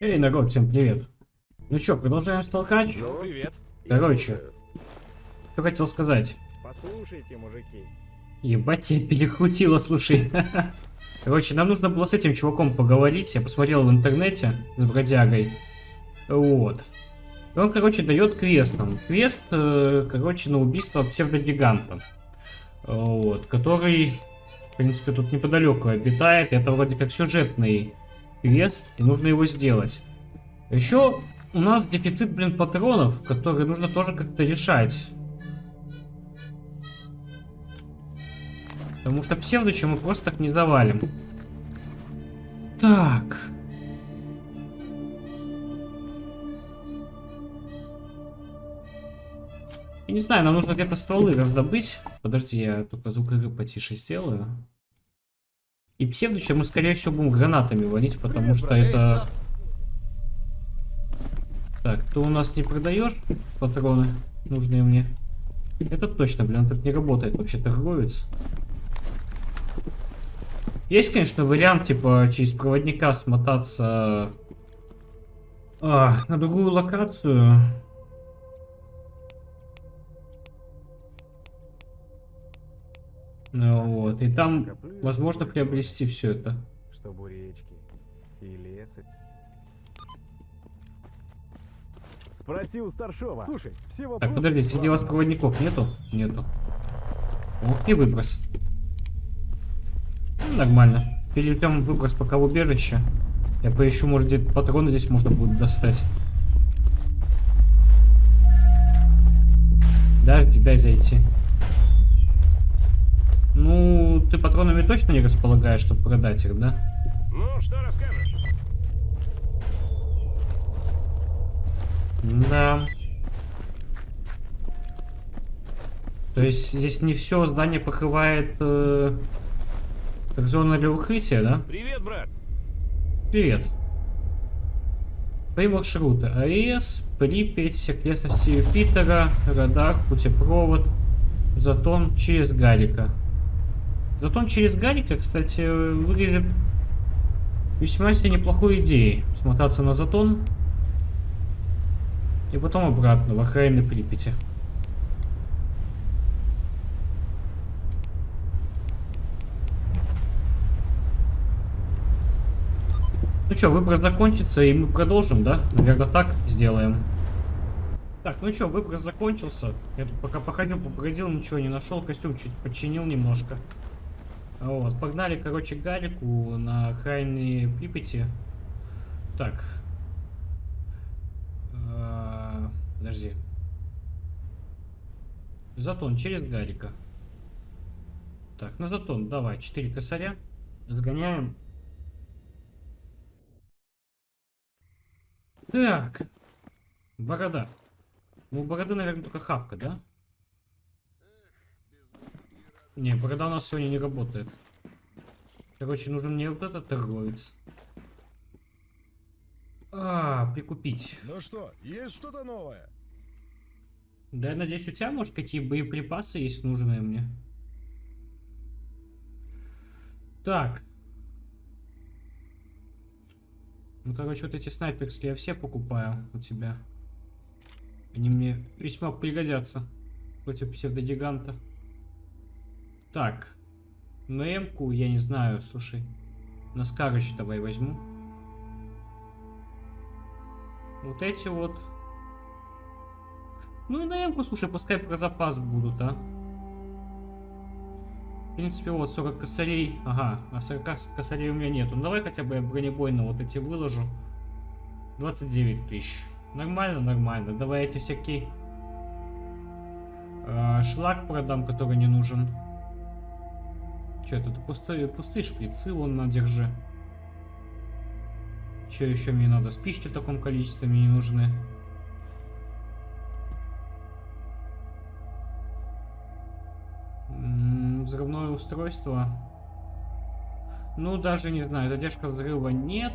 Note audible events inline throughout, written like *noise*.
Эй, народ, всем привет. Ну чё, продолжаем столкать? Ну, Привет. Короче, что хотел сказать. Послушайте, мужики. Ебать, тебя перекрутило, слушай. *laughs* Короче, нам нужно было с этим чуваком поговорить. Я посмотрел в интернете с бродягой. Вот. И он, короче, дает квест нам. Квест, э, короче, на убийство псевдогиганта. Вот. Который, в принципе, тут неподалеку обитает. Это вроде как сюжетный квест, и нужно его сделать. Еще у нас дефицит, блин, патронов, которые нужно тоже как-то решать. Потому что псевдоча мы просто так не завалим. Так. Я не знаю, нам нужно где-то стволы раздобыть. Подожди, я только звук игры потише сделаю. И псевдоча мы, скорее всего, будем гранатами валить, потому что это... Так, ты у нас не продаешь патроны, нужные мне? Это точно, блин, так не работает вообще торговец. Есть, конечно, вариант, типа, через проводника смотаться а, на другую локацию. Вот, и там возможно приобрести все это. Чтобы речки и леса. Спроси у старшова. Слушай, все вопросы... Так, подожди, среди вас проводников нету? Нету. Ох, и выброс. Ну, нормально. Перейдем выброс пока в убежище. Я поищу, может, где патроны здесь можно будет достать. Подожди, дай зайти. Ты патронами точно не располагаешь, чтобы продать их, да? Ну, что расскажешь? Да. То есть здесь не все здание покрывает э, как зона для укрытия, да? Привет, брат. Привет. Твои маршруты. АЭС, Припять, окрестности Юпитера, радар, путепровод, затон через Гарика. Затон через Гарика, кстати, выглядит весьма себе неплохой идеей. Смотаться на затон и потом обратно в окраины Припяти. Ну что, выбор закончится, и мы продолжим, да? Наверное, так сделаем. Так, ну что, выбор закончился. Я тут пока походил, побродил, ничего не нашел. Костюм чуть починил немножко. Вот, погнали, короче, Гарику на окраине Припяти. Так. А, Подожди. Затон через Гарика. Так, на затон давай, 4 косаря. Сгоняем. Так. Борода. Ну, у бороды, наверное, только хавка, да? Не, борода у нас сегодня не работает. Короче, нужен мне вот этот торговец. А, прикупить. Ну что, есть что-то новое? Да, я надеюсь, у тебя, может, какие боеприпасы есть нужные мне? Так. Ну, короче, вот эти снайперские я все покупаю у тебя. Они мне весьма пригодятся против псевдогиганта. Так. На М-ку я не знаю, слушай. На Скарыч давай возьму. Вот эти вот. Ну и на М-ку, слушай, пускай про запас будут, а. В принципе, вот 40 косарей. Ага, а 40 косарей у меня нету. Ну давай хотя бы я бронебойно вот эти выложу. 29 тысяч. Нормально, нормально. Давай эти всякие... э, шлак продам, который не нужен. Че это? Пустые, пустые шприцы, вон на, держи. Че еще мне надо? Спички в таком количестве мне не нужны. Взрывное устройство. Ну, даже не знаю, задержка взрыва нет.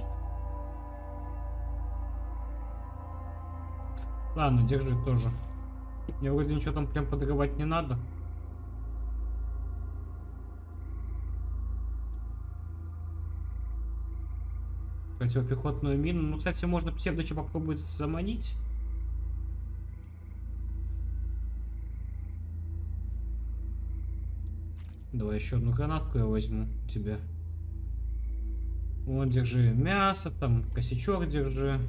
Ладно, держи тоже. Мне вроде ничего там прям подрывать не надо. Противопехотную мину. Ну, кстати, можно псевдоча попробовать заманить. Давай еще одну гранатку я возьму тебе. Вот, держи мясо, там, косячок держи.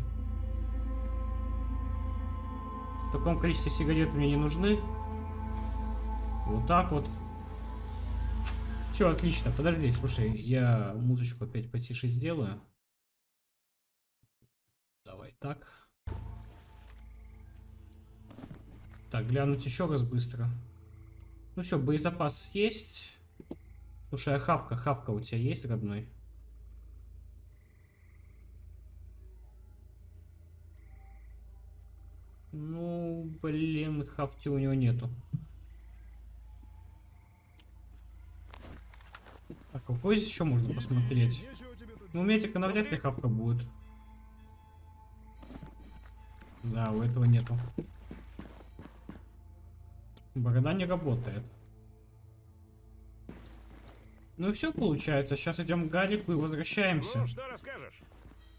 В таком количестве сигарет мне не нужны. Вот так вот. Все, отлично. Подожди, слушай, я музычку опять потише сделаю. Так. Так, глянуть еще раз быстро. Ну все, боезапас есть. Слушай, а хавка, хавка у тебя есть, родной? Ну, блин, хавки у него нету. Так, какой здесь еще можно посмотреть? Ну, у медика навряд ли хавка будет. Да, у этого нету. Борода не работает. Ну и все получается. Сейчас идем к Гарику и возвращаемся. Ну, что расскажешь?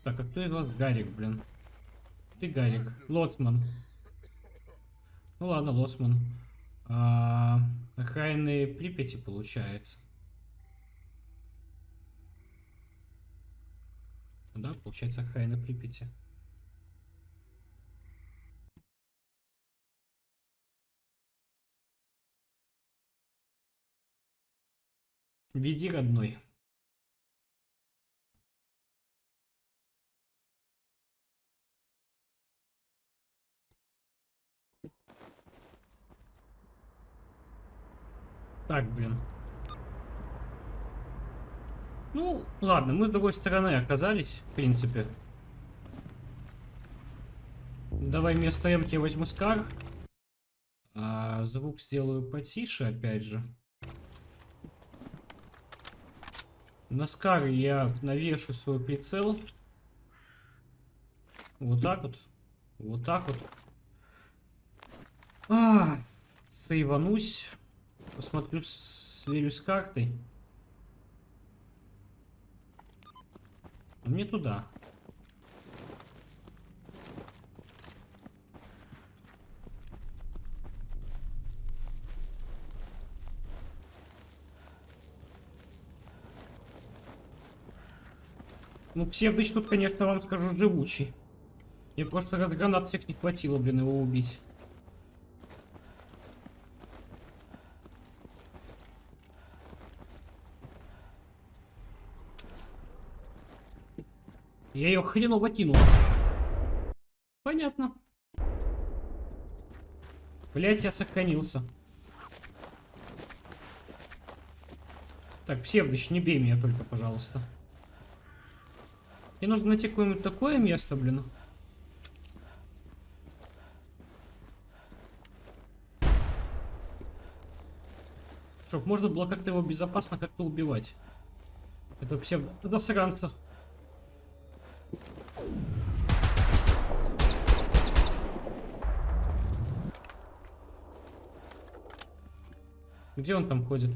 Так, а кто из вас Гарик, блин? Ты Гарик. Лоцман. Ну ладно, Лоцман. А, окраины Припяти получается. Да, получается окраины Припяти. Веди, родной. Так, блин. Ну, ладно, мы с другой стороны оказались, в принципе. Давай вместо М я возьму Скар. А, звук сделаю потише, опять же. На Скар я навешу свой прицел. Вот так вот. Вот так вот. А, сейванусь. Посмотрю, сверюсь с картой. А Мне туда. Ну, псевдыч тут, конечно, вам скажу, живучий. Мне просто раз гранат всех не хватило, блин, его убить. Я ее хреново кинул. Понятно. Блять, я сохранился. Так, псевдыч, не бей меня только, пожалуйста. Мне нужно найти какое-нибудь такое место, блин. Чтоб можно было как-то его безопасно как-то убивать. Это псевдо засранца. Где он там ходит?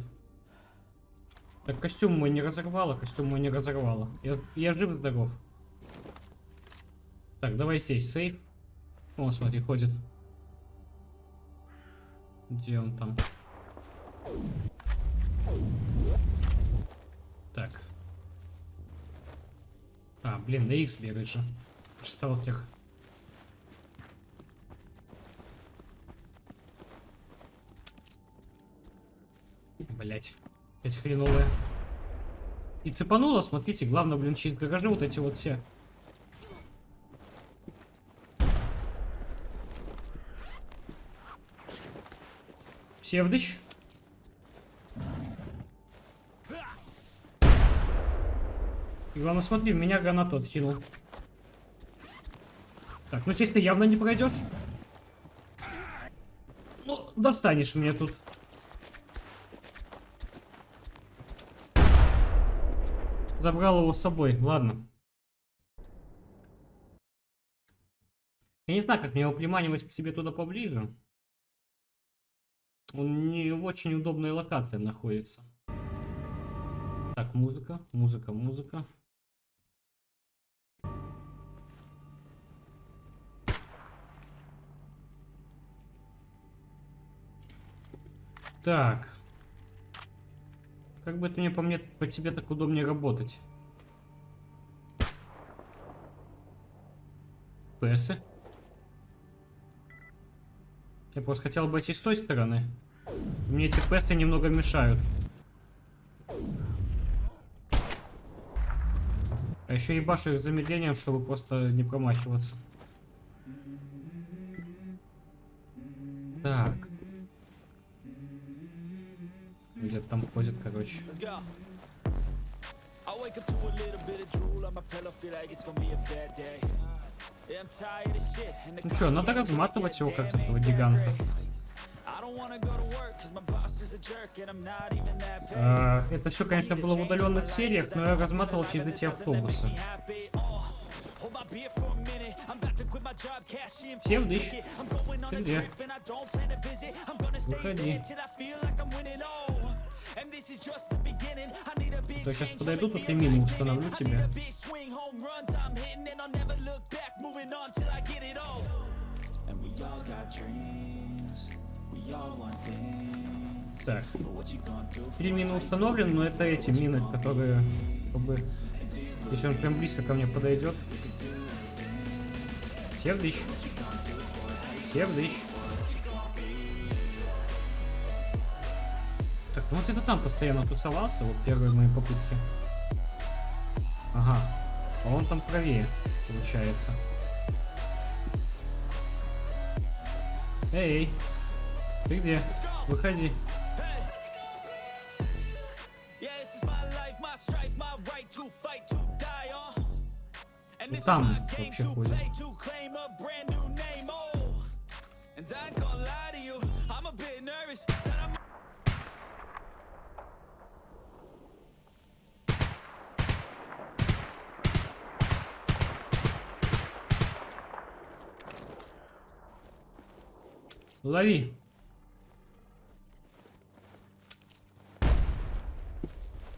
Так, костюм мой не разорвало, костюм мой не разорвало. Я, я жив-здоров. Так, давай здесь, сейф. О, смотри, ходит. Где он там? Так. А, блин, на X бегает же. Сталкер. Блять. Эти хреновые. И цепануло, смотрите, главное, блин, через гаражи вот эти вот все. Псевдыч. И главное, смотри, меня гранату откинул. Так, ну здесь ты явно не пройдешь. Ну, достанешь мне тут. забрал его с собой. Ладно. Я не знаю, как мне его приманивать к себе туда поближе. Он не в очень удобной локации находится. Так, музыка, музыка, музыка. Так. Как бы это мне по мне по тебе так удобнее работать? Песы. Я просто хотел бы идти с той стороны. Мне эти песы немного мешают. А еще ебашу их замедлением, чтобы просто не промахиваться. Так. Где-то там ходит, короче. Ну что, надо разматывать его как этого гиганта. А, это все, конечно, было в удаленных сериях, но я разматывал через эти автобусы. Севдыщ, ты где? Выходи. То сейчас подойду, тут и мину установлю тебе. Так, три мины установлены, но это эти мины, которые, как бы, если он прям близко ко мне подойдет. Севдыщ. Севдыщ. Так, ну это там постоянно тусовался, вот первые мои попытки. Ага. А он там правее, получается. Эй, ты где? Выходи. Yeah, this is Лови.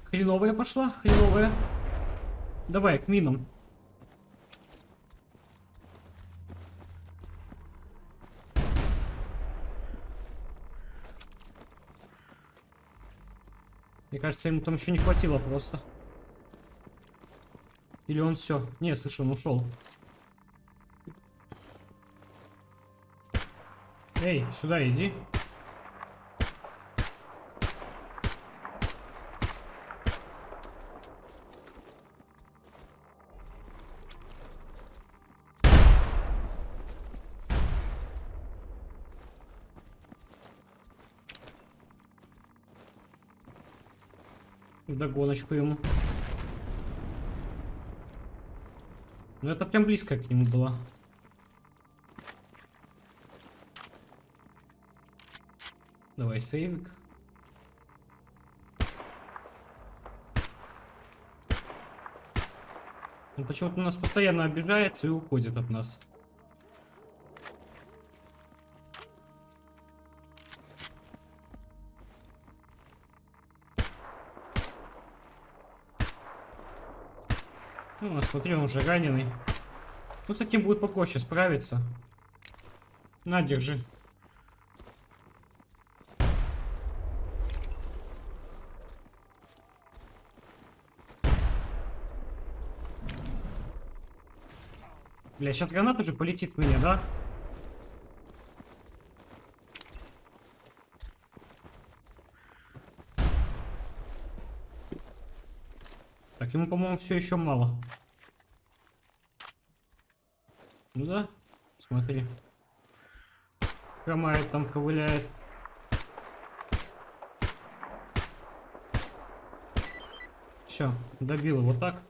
Хреновая пошла, хреновая. Давай, к минам. Мне кажется, ему там еще не хватило просто. Или он все? Не, слушай, он ушел. Эй, сюда иди. Догоночку ему. Ну это прям близко к нему было. Давай сейвик. Он почему-то нас постоянно обижается и уходит от нас. Ну, смотри, он уже раненый. Ну, с таким будет попроще справиться. На, держи. Бля, сейчас граната же полетит меня, да? Так, ему, по-моему, все еще мало. Ну да, смотри. Хромает там, ковыляет. Все, добил его так.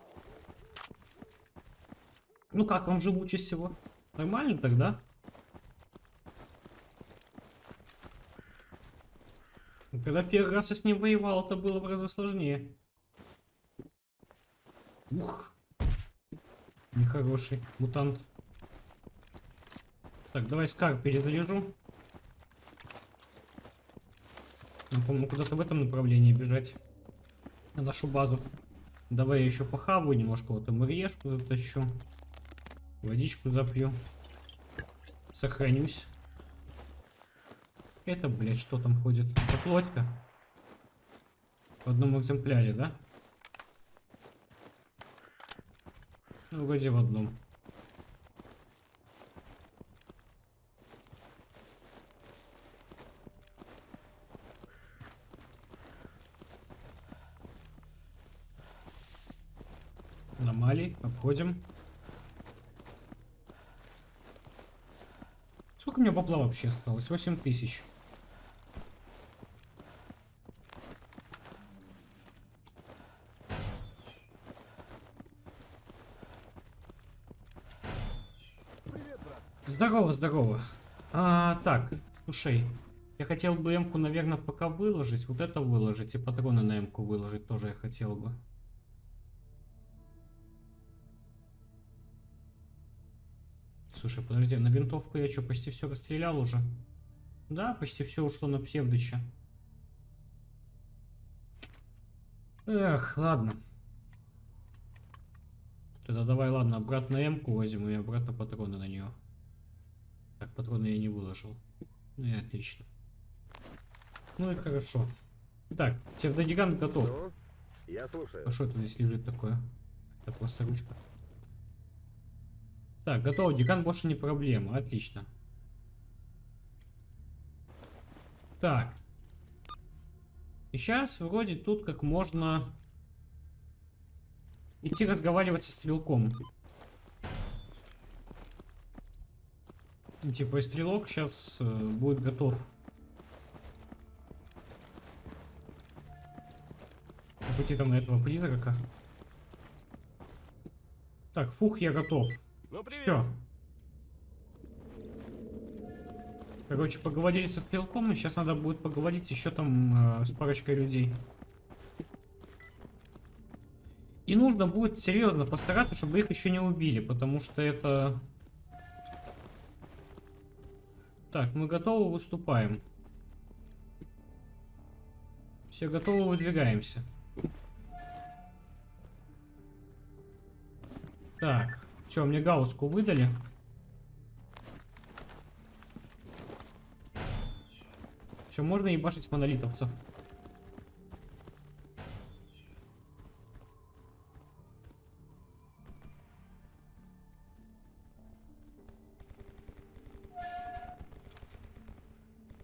Ну как вам же лучше всего? Нормально тогда? Когда первый раз я с ним воевал, это было в разы сложнее. Ух. Нехороший мутант. Так, давай Скар перезаряжу. Он, по-моему, куда-то в этом направлении бежать. На нашу базу. Давай я еще похаваю немножко. Вот МРЕшку затащу. Водичку запью. Сохранюсь. Это, блядь, что там ходит? Это плотька. В одном экземпляре, да? Ну, вроде в одном. Аномалий, обходим. Сколько меня бабла вообще осталось? 8 тысяч. Здорово, здорово. А, так, слушай, я хотел бы М-ку, наверное, пока выложить. Вот это выложить и патроны на М-ку выложить тоже я хотел бы. Слушай, подожди, на винтовку я что, почти все расстрелял уже? Да, почти все ушло на псевдыча. Эх, ладно. Тогда давай, ладно, обратно М-ку возьму и обратно патроны на нее. Так, патроны я не выложил. Ну и отлично. Ну и хорошо. Так, псевдогигант готов. Ну, я слушаю. А что это здесь лежит такое? Это просто ручка. Так, готово. Декан больше не проблема. Отлично. Так. И сейчас вроде тут как можно идти разговаривать со стрелком. Типа и стрелок сейчас э, будет готов. Пойти там на этого призрака. Так, фух, я готов. Ну, привет. Все. Короче, поговорили со стрелком, и сейчас надо будет поговорить еще там э, с парочкой людей. И нужно будет серьезно постараться, чтобы их еще не убили, потому что это... Так, мы готовы, выступаем. Все готовы, выдвигаемся. Так, все, мне гауску выдали. Все, можно ебашить монолитовцев.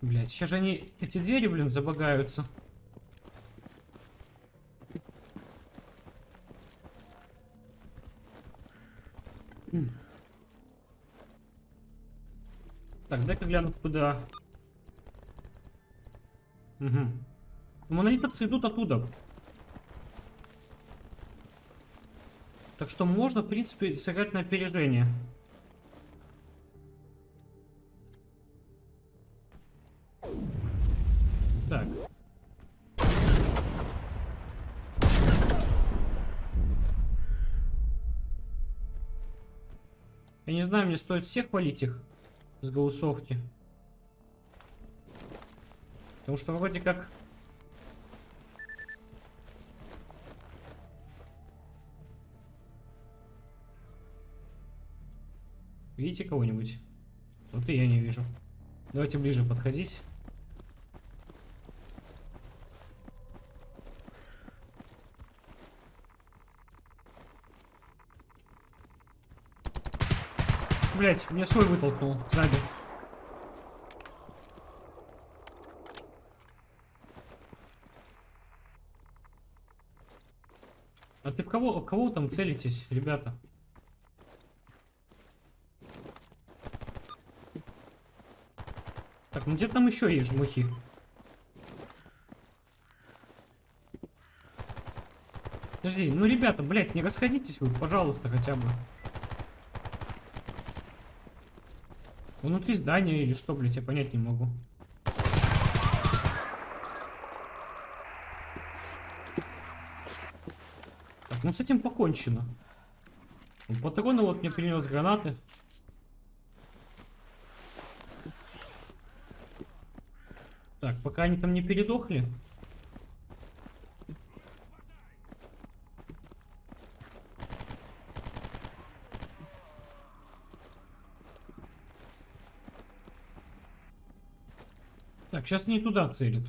Блять, сейчас же они, эти двери, блин, забагаются. Дай-ка гляну, куда. Угу. Монолитовцы идут оттуда. Так что можно, в принципе, сыграть на опережение. Так. Я не знаю, мне стоит всех валить их с голосовки. Потому что вроде как... Видите кого-нибудь? Вот и я не вижу. Давайте ближе подходить. Блять, меня свой вытолкнул сзади. А ты в кого, в кого там целитесь, ребята? Так, ну где там еще есть жмухи? Подожди, ну ребята, блядь, не расходитесь вы, пожалуйста, хотя бы. Внутри здания или что, блядь, я понять не могу. Так, ну с этим покончено. Патроны вот мне принес гранаты. Так, пока они там не передохли. Сейчас не туда целит.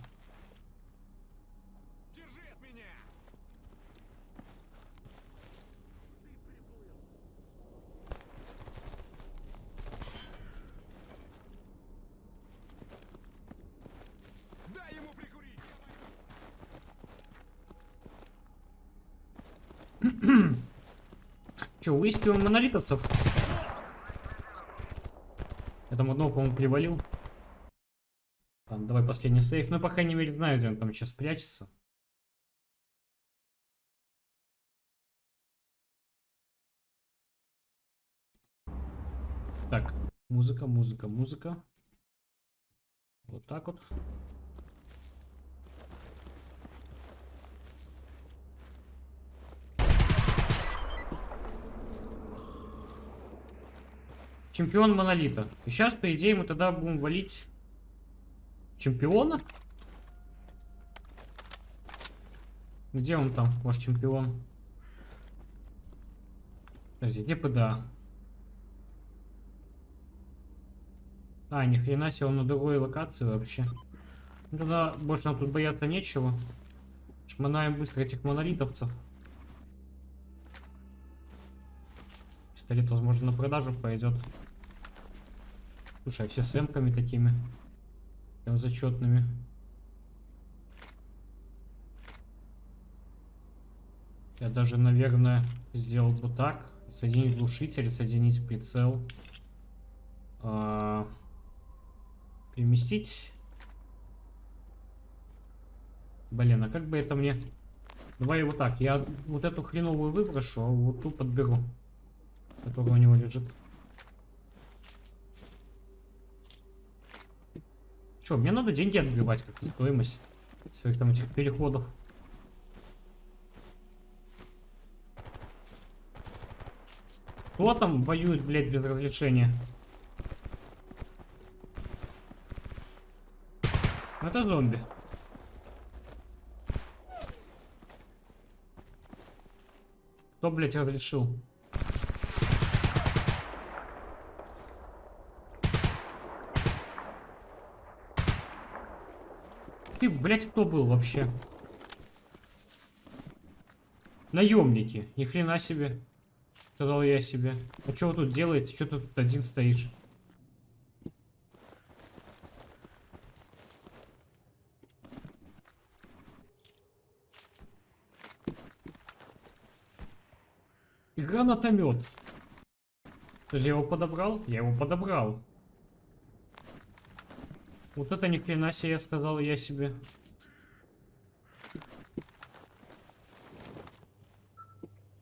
*clears throat* Че, выискиваем монолитовцев? Я там одного, по-моему, привалил. Последний сейф. Ну, по крайней мере, знаю, где он там сейчас прячется. Так, музыка, музыка, музыка. Вот так вот. Чемпион Монолита. И сейчас, по идее, мы тогда будем валить чемпиона? Где он там, ваш чемпион? Подожди, где ПДА? А, ни хрена себе, он на другой локации вообще. Ну, тогда больше нам тут бояться нечего. Шманаем быстро этих монолитовцев. Пистолет, возможно, на продажу пойдет. Слушай, а все с такими. Прям зачетными. Я даже, наверное, сделал бы так. Соединить глушитель, соединить прицел. А, переместить. Блин, а как бы это мне... Давай вот так. Я вот эту хреновую выброшу, а вот ту подберу. Которая у него лежит. Че, мне надо деньги отбивать, как стоимость своих там этих переходов. Кто там воюет, блядь, без разрешения? Это зомби. Кто, блядь, разрешил? Ты, блядь, кто был вообще? Наемники. Ни хрена себе. Сказал я себе. А что вы тут делаете? Что тут один стоишь? Гранатомет. Же я его подобрал? Я его подобрал. Вот это ни хрена себе, сказал я себе.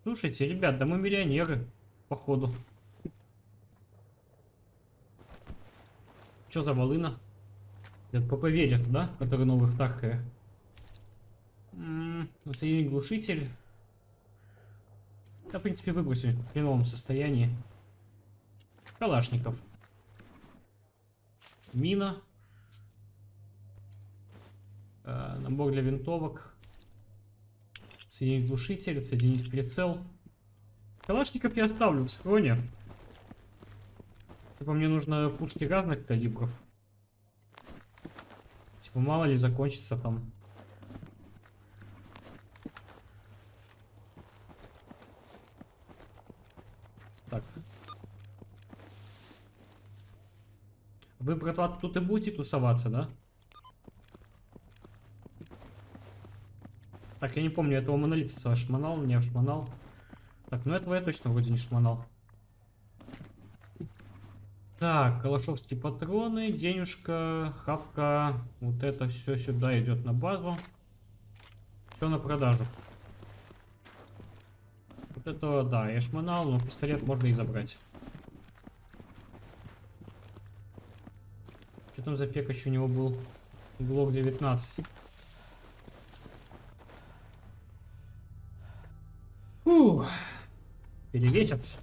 Слушайте, ребят, да мы миллионеры, походу. Что за волына? Это ПП да? Который новый в Таркере. Соединить глушитель. Да, в принципе, выбросил в хреновом состоянии. Калашников. Мина. Э, набор для винтовок. Соединить глушитель, соединить прицел. Калашников я оставлю в схроне. Типа мне нужно пушки разных калибров. Типа мало ли закончится там. Так. Вы, братва, тут и будете тусоваться, да? Так, я не помню, этого монолита шманал, не шманал. Так, ну этого я точно вроде не шманал. Так, калашовские патроны, денежка, хапка. Вот это все сюда идет на базу. Все на продажу. Вот это, да, я шманал, но пистолет можно и забрать. Что там за пекач у него был? Глок 19. Фух. Перевесится.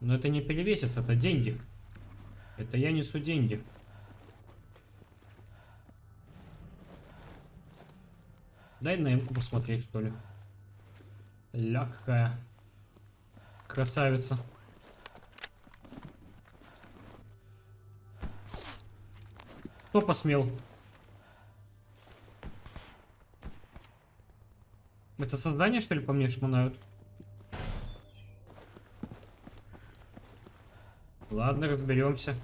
Но это не перевесится, это деньги. Это я несу деньги. Дай на эмку посмотреть, что ли. Лягкая. Красавица. Кто посмел? Это создание, что ли, по мне шмонают? Ладно, разберемся.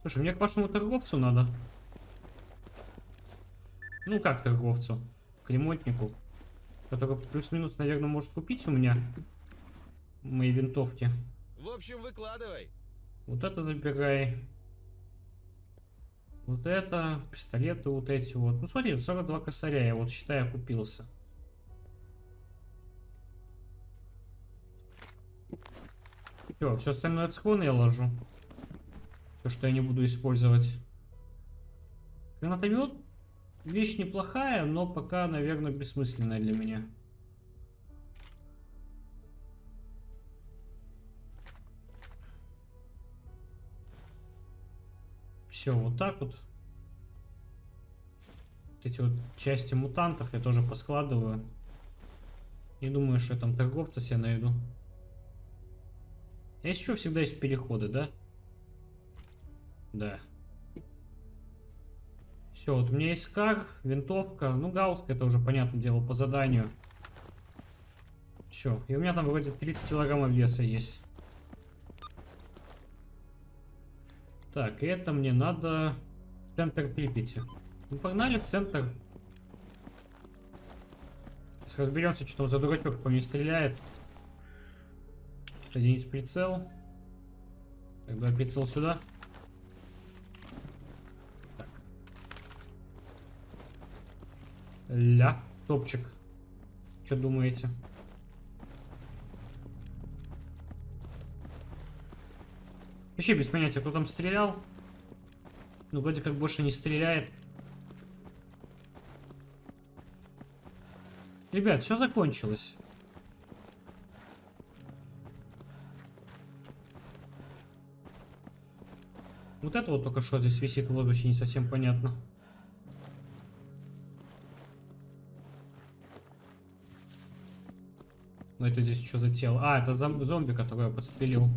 Слушай, мне к вашему торговцу надо. Ну как торговцу? К ремонтнику. Который плюс-минус, наверное, может купить у меня мои винтовки. В общем, выкладывай. Вот это забирай. Вот это, пистолеты вот эти вот. Ну смотри, 42 косаря, я вот считаю, купился. Все, все остальное отсклон я ложу. Все, что я не буду использовать. Гранатомет вещь неплохая, но пока, наверное, бессмысленная для меня. Все, вот так вот. Вот эти вот части мутантов я тоже поскладываю. Не думаю, что я там торговца себе найду. А что, всегда есть переходы, да? Да. Все, вот у меня есть кар, винтовка. Ну, гауск, это уже, понятное дело, по заданию. Все, и у меня там вроде 30 килограммов веса есть. Так, это мне надо в центр Припяти. Ну, погнали в центр. Сейчас разберемся, что там за дурачок по мне стреляет. Соединить прицел. Тогда прицел сюда. Так. Ля, топчик. Что думаете? Вообще без понятия, кто там стрелял. Ну, вроде как больше не стреляет. Ребят, все закончилось. Вот это вот только что здесь висит в воздухе, не совсем понятно. Но это здесь что за тело? А, это зом зомби, которого я подстрелил.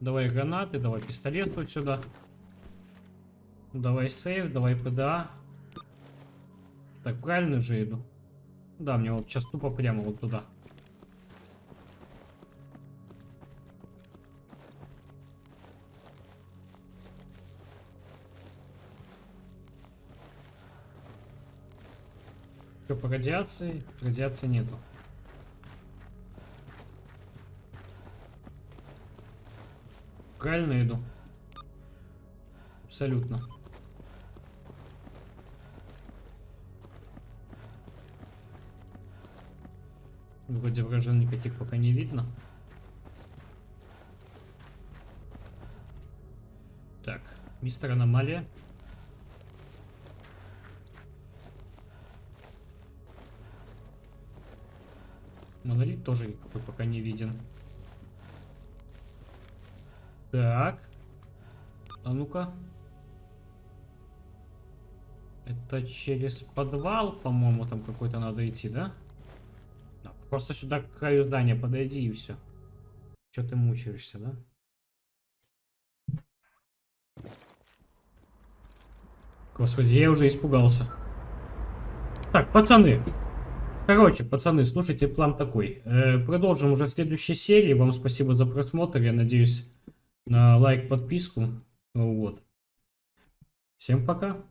Давай гранаты, давай пистолет вот сюда. Давай сейф, давай ПДА. Так, правильно же иду? Да, мне вот сейчас тупо прямо вот туда. Что по радиации? Радиации нету. Правильно иду? Абсолютно. Вроде вражин никаких пока не видно. Так, мистер Аномалия. Монолит тоже никакой пока не виден. Так. А ну-ка. Это через подвал, по-моему, там какой-то надо идти, да? да? Просто сюда к краю здания подойди и все. Че ты мучаешься, да? Господи, я уже испугался. Так, пацаны. Короче, пацаны, слушайте, план такой. Э, продолжим уже в следующей серии. Вам спасибо за просмотр. Я надеюсь на лайк, подписку. Вот. Всем пока.